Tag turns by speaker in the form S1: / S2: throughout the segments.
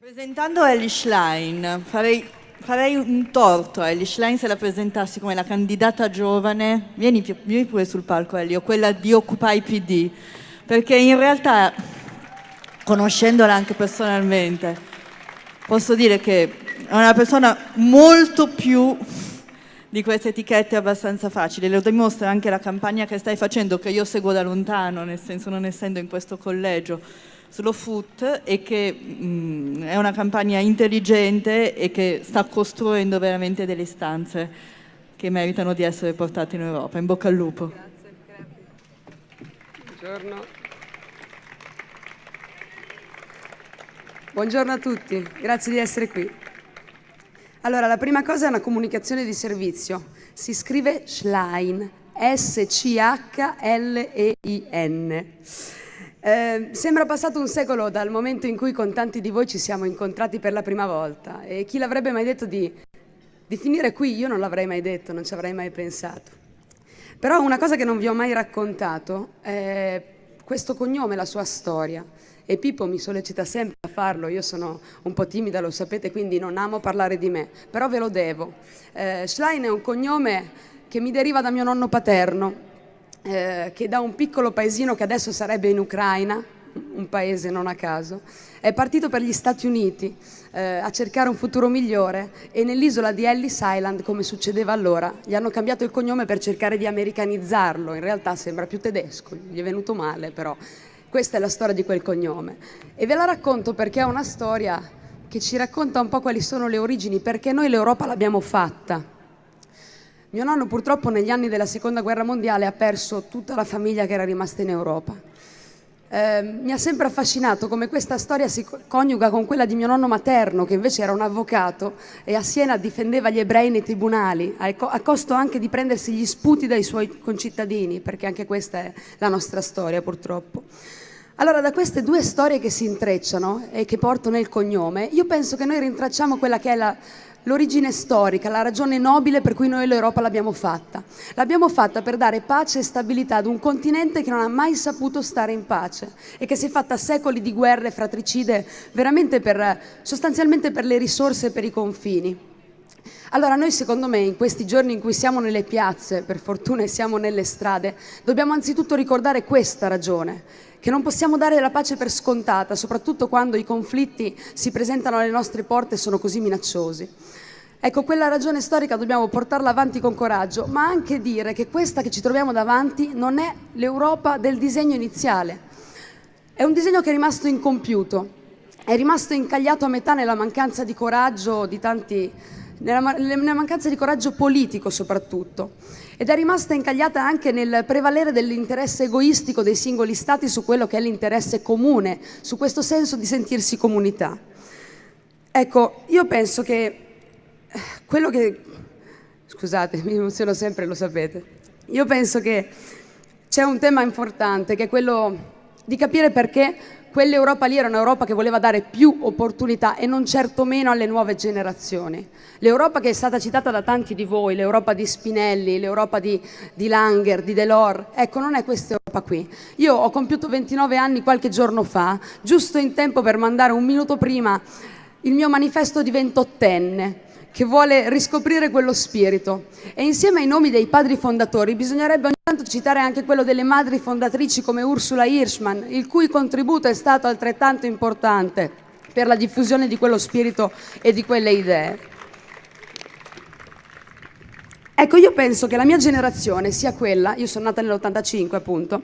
S1: Presentando Ellie Schlein, farei, farei un torto a Ellie Schlein se la presentassi come la candidata giovane, vieni, vieni pure sul palco Ellie, quella di Occupy PD, perché in realtà, conoscendola anche personalmente, posso dire che è una persona molto più di queste etichette abbastanza facili, lo dimostra anche la campagna che stai facendo, che io seguo da lontano, nel senso non essendo in questo collegio, sullo foot e che mh, mm, è una campagna intelligente e che sta costruendo veramente delle istanze che meritano di essere portate in Europa. In bocca al lupo. Grazie,
S2: Buongiorno. Buongiorno a tutti, grazie di essere qui. Allora, la prima cosa è una comunicazione di servizio. Si scrive Schlein, S-C-H-L-E-I-N. Eh, sembra passato un secolo dal momento in cui con tanti di voi ci siamo incontrati per la prima volta e chi l'avrebbe mai detto di, di finire qui? Io non l'avrei mai detto, non ci avrei mai pensato. Però una cosa che non vi ho mai raccontato è questo cognome, la sua storia. E Pippo mi sollecita sempre a farlo, io sono un po' timida, lo sapete, quindi non amo parlare di me, però ve lo devo. Eh, Schlein è un cognome che mi deriva da mio nonno paterno, eh, che da un piccolo paesino che adesso sarebbe in Ucraina, un paese non a caso, è partito per gli Stati Uniti eh, a cercare un futuro migliore e nell'isola di Ellis Island, come succedeva allora, gli hanno cambiato il cognome per cercare di americanizzarlo, in realtà sembra più tedesco, gli è venuto male però. Questa è la storia di quel cognome e ve la racconto perché è una storia che ci racconta un po' quali sono le origini, perché noi l'Europa l'abbiamo fatta, mio nonno purtroppo negli anni della seconda guerra mondiale ha perso tutta la famiglia che era rimasta in Europa. Eh, mi ha sempre affascinato come questa storia si coniuga con quella di mio nonno materno, che invece era un avvocato e a Siena difendeva gli ebrei nei tribunali, a costo anche di prendersi gli sputi dai suoi concittadini, perché anche questa è la nostra storia purtroppo. Allora, da queste due storie che si intrecciano e che portano il cognome, io penso che noi rintracciamo quella che è la, l'origine storica, la ragione nobile per cui noi l'Europa l'abbiamo fatta. L'abbiamo fatta per dare pace e stabilità ad un continente che non ha mai saputo stare in pace e che si è fatta secoli di guerre fratricide veramente per, sostanzialmente per le risorse e per i confini. Allora noi secondo me in questi giorni in cui siamo nelle piazze, per fortuna siamo nelle strade, dobbiamo anzitutto ricordare questa ragione, che non possiamo dare la pace per scontata, soprattutto quando i conflitti si presentano alle nostre porte e sono così minacciosi. Ecco, quella ragione storica dobbiamo portarla avanti con coraggio, ma anche dire che questa che ci troviamo davanti non è l'Europa del disegno iniziale. È un disegno che è rimasto incompiuto, è rimasto incagliato a metà nella mancanza di coraggio di tanti nella, nella mancanza di coraggio politico soprattutto, ed è rimasta incagliata anche nel prevalere dell'interesse egoistico dei singoli stati su quello che è l'interesse comune, su questo senso di sentirsi comunità. Ecco, io penso che eh, quello che... Scusate, mi emoziono sempre, lo sapete. Io penso che c'è un tema importante che è quello di capire perché quell'Europa lì era un'Europa che voleva dare più opportunità e non certo meno alle nuove generazioni. L'Europa che è stata citata da tanti di voi, l'Europa di Spinelli, l'Europa di, di Langer, di Delors, ecco non è questa Europa qui. Io ho compiuto 29 anni qualche giorno fa, giusto in tempo per mandare un minuto prima il mio manifesto di ventottenne che vuole riscoprire quello spirito. E insieme ai nomi dei padri fondatori bisognerebbe ogni tanto citare anche quello delle madri fondatrici come Ursula Hirschman, il cui contributo è stato altrettanto importante per la diffusione di quello spirito e di quelle idee. Ecco, io penso che la mia generazione sia quella, io sono nata nell'85 appunto,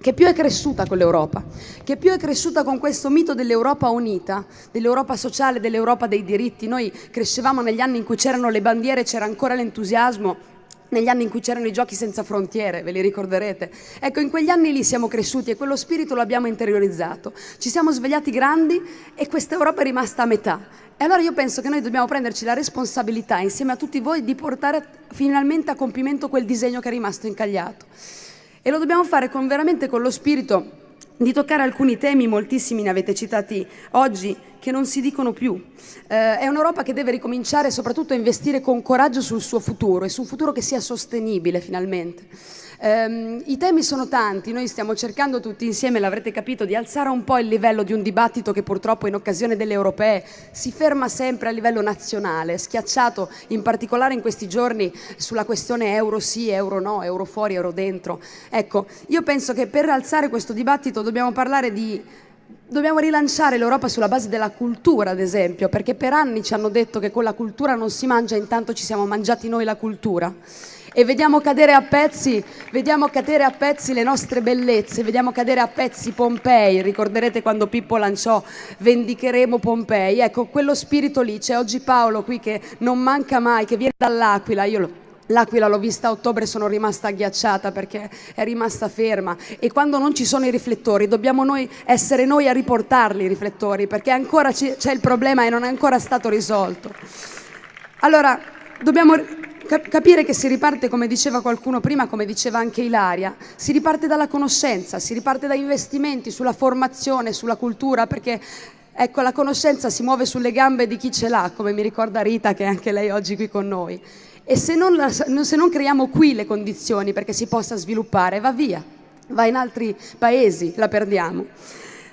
S2: che più è cresciuta con l'Europa, che più è cresciuta con questo mito dell'Europa unita, dell'Europa sociale, dell'Europa dei diritti. Noi crescevamo negli anni in cui c'erano le bandiere, c'era ancora l'entusiasmo, negli anni in cui c'erano i giochi senza frontiere, ve li ricorderete? Ecco, in quegli anni lì siamo cresciuti e quello spirito l'abbiamo interiorizzato. Ci siamo svegliati grandi e questa Europa è rimasta a metà. E allora io penso che noi dobbiamo prenderci la responsabilità, insieme a tutti voi, di portare finalmente a compimento quel disegno che è rimasto incagliato. E lo dobbiamo fare con, veramente con lo spirito di toccare alcuni temi, moltissimi ne avete citati oggi che non si dicono più. Eh, è un'Europa che deve ricominciare soprattutto a investire con coraggio sul suo futuro e su un futuro che sia sostenibile finalmente. Um, I temi sono tanti, noi stiamo cercando tutti insieme, l'avrete capito, di alzare un po' il livello di un dibattito che purtroppo in occasione delle europee si ferma sempre a livello nazionale, schiacciato in particolare in questi giorni sulla questione euro sì, euro no, euro fuori, euro dentro. Ecco, io penso che per alzare questo dibattito dobbiamo parlare di Dobbiamo rilanciare l'Europa sulla base della cultura, ad esempio, perché per anni ci hanno detto che con la cultura non si mangia, intanto ci siamo mangiati noi la cultura e vediamo cadere a pezzi, vediamo cadere a pezzi le nostre bellezze, vediamo cadere a pezzi Pompei, ricorderete quando Pippo lanciò vendicheremo Pompei, ecco quello spirito lì, c'è oggi Paolo qui che non manca mai, che viene dall'Aquila, io lo L'Aquila l'ho vista a ottobre e sono rimasta agghiacciata perché è rimasta ferma. E quando non ci sono i riflettori dobbiamo noi essere noi a riportarli i riflettori perché ancora c'è il problema e non è ancora stato risolto. Allora, dobbiamo capire che si riparte, come diceva qualcuno prima, come diceva anche Ilaria, si riparte dalla conoscenza, si riparte da investimenti sulla formazione, sulla cultura, perché ecco, la conoscenza si muove sulle gambe di chi ce l'ha, come mi ricorda Rita, che è anche lei oggi qui con noi. E se non, se non creiamo qui le condizioni perché si possa sviluppare, va via, va in altri paesi, la perdiamo.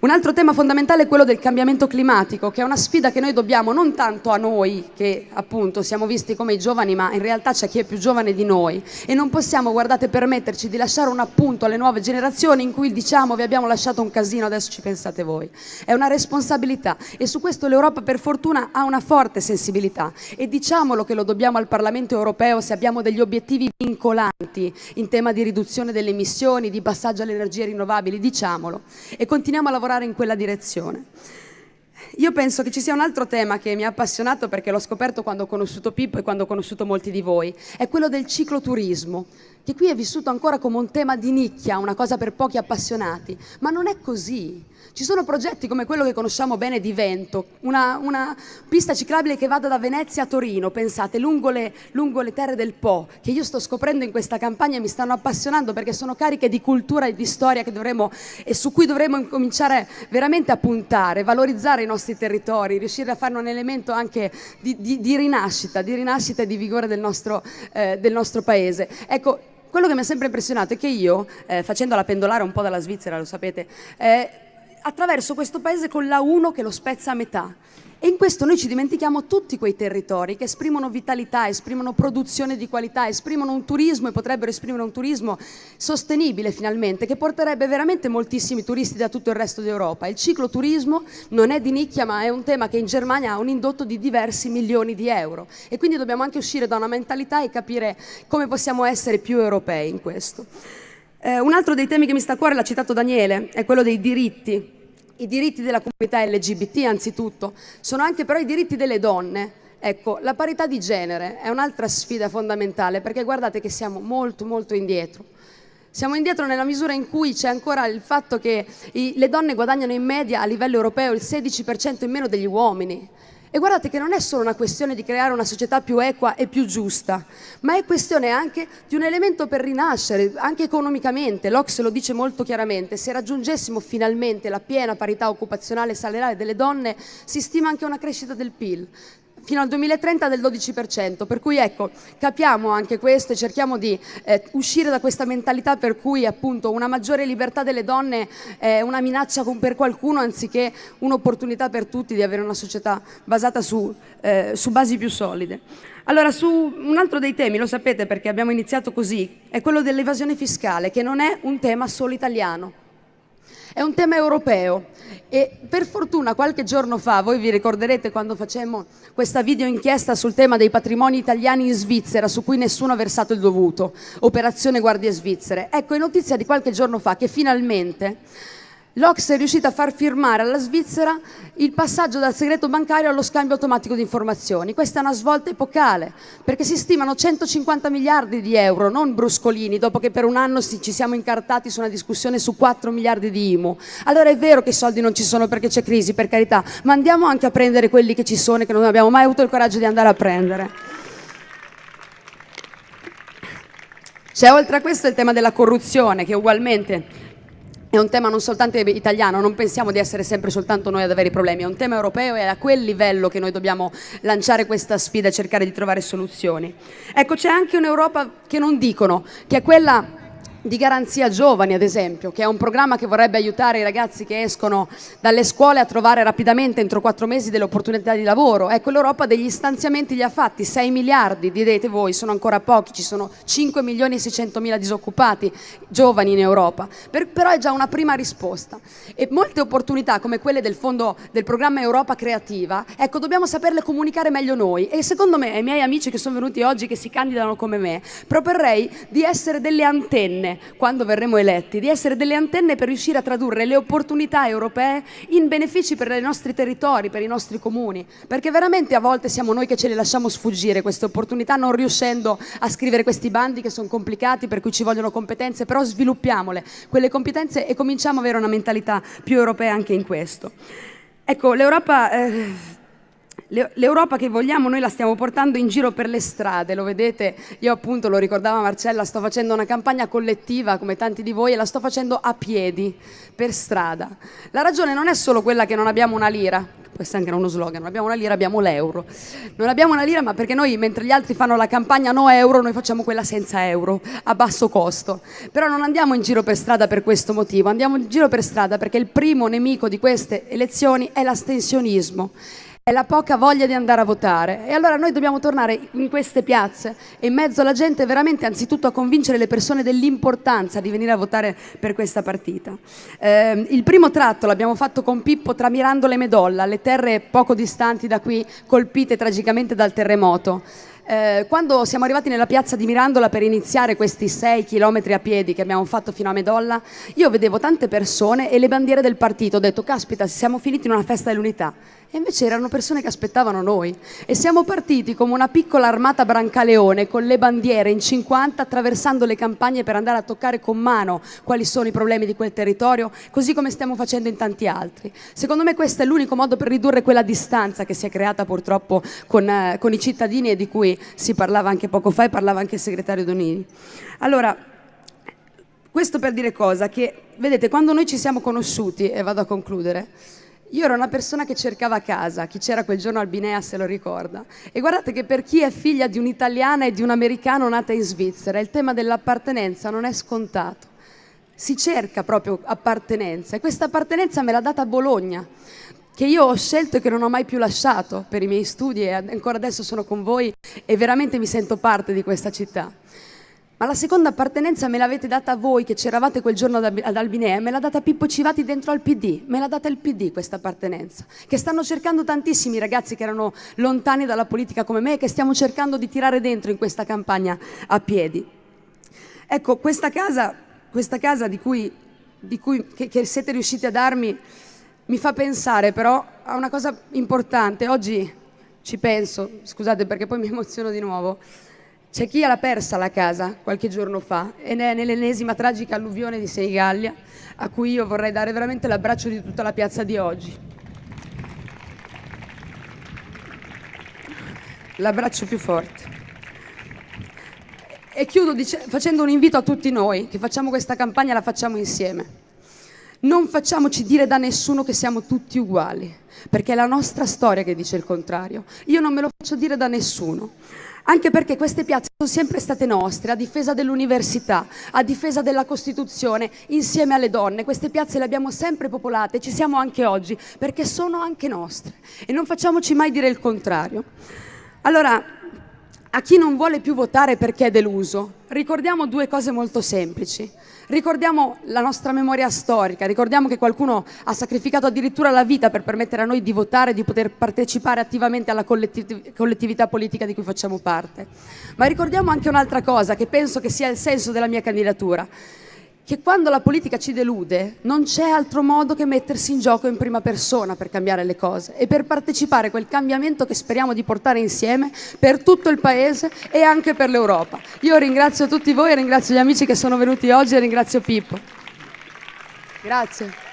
S2: Un altro tema fondamentale è quello del cambiamento climatico, che è una sfida che noi dobbiamo non tanto a noi, che appunto siamo visti come i giovani, ma in realtà c'è chi è più giovane di noi. E non possiamo, guardate, permetterci di lasciare un appunto alle nuove generazioni in cui diciamo vi abbiamo lasciato un casino, adesso ci pensate voi. È una responsabilità. E su questo l'Europa per fortuna ha una forte sensibilità. E diciamolo che lo dobbiamo al Parlamento europeo se abbiamo degli obiettivi vincolanti in tema di riduzione delle emissioni, di passaggio alle energie rinnovabili, diciamolo. E continuiamo a lavorare lavorare in quella direzione. Io penso che ci sia un altro tema che mi ha appassionato perché l'ho scoperto quando ho conosciuto Pippo e quando ho conosciuto molti di voi, è quello del cicloturismo, che qui è vissuto ancora come un tema di nicchia, una cosa per pochi appassionati, ma non è così. Ci sono progetti come quello che conosciamo bene di Vento, una, una pista ciclabile che vada da Venezia a Torino, pensate, lungo le, lungo le, terre del Po, che io sto scoprendo in questa campagna e mi stanno appassionando perché sono cariche di cultura e di storia dovremo, e su cui dovremmo cominciare veramente a puntare, valorizzare i nostri territori, riuscire a farne un elemento anche di, di, di rinascita, di rinascita e di vigore del nostro, eh, del nostro paese. Ecco, quello che mi ha sempre impressionato è che io, eh, facendola pendolare un po' dalla Svizzera, lo sapete, eh, attraverso questo paese con la 1 che lo spezza a metà. E in questo noi ci dimentichiamo tutti quei territori che esprimono vitalità, esprimono produzione di qualità, esprimono un turismo e potrebbero esprimere un turismo sostenibile finalmente, che porterebbe veramente moltissimi turisti da tutto il resto d'Europa. Il cicloturismo non è di nicchia, ma è un tema che in Germania ha un indotto di diversi milioni di euro. E quindi dobbiamo anche uscire da una mentalità e capire come possiamo essere più europei in questo. Eh, un altro dei temi che mi sta a cuore, l'ha citato Daniele, è quello dei diritti. I diritti della comunità LGBT anzitutto, sono anche però i diritti delle donne. Ecco, la parità di genere è un'altra sfida fondamentale perché guardate che siamo molto molto indietro. Siamo indietro nella misura in cui c'è ancora il fatto che i, le donne guadagnano in media a livello europeo il 16% in meno degli uomini. E guardate che non è solo una questione di creare una società più equa e più giusta, ma è questione anche di un elemento per rinascere, anche economicamente. L'Ox lo dice molto chiaramente, se raggiungessimo finalmente la piena parità occupazionale e salariale delle donne, si stima anche una crescita del PIL fino al 2030 del 12%, per cui ecco, capiamo anche questo e cerchiamo di eh, uscire da questa mentalità per cui appunto una maggiore libertà delle donne è una minaccia per qualcuno anziché un'opportunità per tutti di avere una società basata su, eh, su basi più solide. Allora, su un altro dei temi, lo sapete perché abbiamo iniziato così, è quello dell'evasione fiscale, che non è un tema solo italiano è un tema europeo e per fortuna qualche giorno fa, voi vi ricorderete quando facemmo questa video inchiesta sul tema dei patrimoni italiani in Svizzera su cui nessuno ha versato il dovuto, operazione guardie svizzere. Ecco, è notizia di qualche giorno fa che finalmente L'Ox è riuscita a far firmare alla Svizzera il passaggio dal segreto bancario allo scambio automatico di informazioni. Questa è una svolta epocale, perché si stimano 150 miliardi di euro, non bruscolini, dopo che per un anno ci siamo incartati su una discussione su 4 miliardi di IMU. Allora è vero che i soldi non ci sono perché c'è crisi, per carità, ma andiamo anche a prendere quelli che ci sono e che non abbiamo mai avuto il coraggio di andare a prendere. C'è oltre a questo il tema della corruzione, che ugualmente è un tema non soltanto italiano, non pensiamo di essere sempre soltanto noi ad avere i problemi, è un tema europeo e è a quel livello che noi dobbiamo lanciare questa sfida e cercare di trovare soluzioni. Ecco, c'è anche un'Europa che non dicono, che è quella di Garanzia Giovani, ad esempio, che è un programma che vorrebbe aiutare i ragazzi che escono dalle scuole a trovare rapidamente, entro quattro mesi, delle opportunità di lavoro. Ecco, l'Europa degli stanziamenti li ha fatti, 6 miliardi, direte voi, sono ancora pochi, ci sono 5 milioni e 600 mila disoccupati giovani in Europa, per, però è già una prima risposta. E molte opportunità, come quelle del fondo del programma Europa Creativa, ecco, dobbiamo saperle comunicare meglio noi. E secondo me, ai miei amici che sono venuti oggi, che si candidano come me, proporrei di essere delle antenne antenne quando verremo eletti, di essere delle antenne per riuscire a tradurre le opportunità europee in benefici per i nostri territori, per i nostri comuni, perché veramente a volte siamo noi che ce le lasciamo sfuggire queste opportunità non riuscendo a scrivere questi bandi che sono complicati, per cui ci vogliono competenze, però sviluppiamole quelle competenze e cominciamo ad avere una mentalità più europea anche in questo. Ecco, l'Europa... Eh, L'Europa che vogliamo noi la stiamo portando in giro per le strade, lo vedete, io appunto lo ricordava Marcella, sto facendo una campagna collettiva come tanti di voi e la sto facendo a piedi, per strada. La ragione non è solo quella che non abbiamo una lira, questo è anche uno slogan, non abbiamo una lira, abbiamo l'euro. Non abbiamo una lira ma perché noi mentre gli altri fanno la campagna no euro, noi facciamo quella senza euro, a basso costo. Però non andiamo in giro per strada per questo motivo, andiamo in giro per strada perché il primo nemico di queste elezioni è l'astensionismo è la poca voglia di andare a votare. E allora noi dobbiamo tornare in queste piazze e in mezzo alla gente veramente anzitutto a convincere le persone dell'importanza di venire a votare per questa partita. Eh, il primo tratto l'abbiamo fatto con Pippo tra Mirandola e Medolla, le terre poco distanti da qui colpite tragicamente dal terremoto. Eh, quando siamo arrivati nella piazza di Mirandola per iniziare questi sei chilometri a piedi che abbiamo fatto fino a Medolla, io vedevo tante persone e le bandiere del partito. Ho detto, caspita, siamo finiti in una festa dell'unità. E invece erano persone che aspettavano noi. E siamo partiti come una piccola armata brancaleone con le bandiere in 50 attraversando le campagne per andare a toccare con mano quali sono i problemi di quel territorio, così come stiamo facendo in tanti altri. Secondo me questo è l'unico modo per ridurre quella distanza che si è creata purtroppo con, eh, con i cittadini e di cui si parlava anche poco fa e parlava anche il segretario Donini. Allora, questo per dire cosa? Che, vedete, quando noi ci siamo conosciuti, e vado a concludere, io ero una persona che cercava casa, chi c'era quel giorno al Binea se lo ricorda. E guardate che per chi è figlia di un'italiana e di un americano nata in Svizzera, il tema dell'appartenenza non è scontato. Si cerca proprio appartenenza e questa appartenenza me l'ha data Bologna, che io ho scelto e che non ho mai più lasciato per i miei studi e ancora adesso sono con voi e veramente mi sento parte di questa città. Ma la seconda appartenenza me l'avete data voi che c'eravate quel giorno ad Albinea, me l'ha data Pippo Civati dentro al PD, me l'ha data il PD questa appartenenza, che stanno cercando tantissimi ragazzi che erano lontani dalla politica come me e che stiamo cercando di tirare dentro in questa campagna a piedi. Ecco, questa casa, questa casa di cui, di cui che, che siete riusciti a darmi mi fa pensare però a una cosa importante. Oggi ci penso, scusate perché poi mi emoziono di nuovo, c'è chi l'ha persa la casa qualche giorno fa ed è nell'ennesima tragica alluvione di Senigallia a cui io vorrei dare veramente l'abbraccio di tutta la piazza di oggi. L'abbraccio più forte. E chiudo facendo un invito a tutti noi che facciamo questa campagna, la facciamo insieme. Non facciamoci dire da nessuno che siamo tutti uguali, perché è la nostra storia che dice il contrario. Io non me lo faccio dire da nessuno anche perché queste piazze sono sempre state nostre, a difesa dell'università, a difesa della Costituzione, insieme alle donne. Queste piazze le abbiamo sempre popolate, ci siamo anche oggi, perché sono anche nostre e non facciamoci mai dire il contrario. Allora, a chi non vuole più votare perché è deluso, ricordiamo due cose molto semplici. Ricordiamo la nostra memoria storica, ricordiamo che qualcuno ha sacrificato addirittura la vita per permettere a noi di votare, di poter partecipare attivamente alla collettiv collettività politica di cui facciamo parte. Ma ricordiamo anche un'altra cosa che penso che sia il senso della mia candidatura che quando la politica ci delude non c'è altro modo che mettersi in gioco in prima persona per cambiare le cose e per partecipare a quel cambiamento che speriamo di portare insieme per tutto il Paese e anche per l'Europa. Io ringrazio tutti voi, ringrazio gli amici che sono venuti oggi e ringrazio Pippo. Grazie.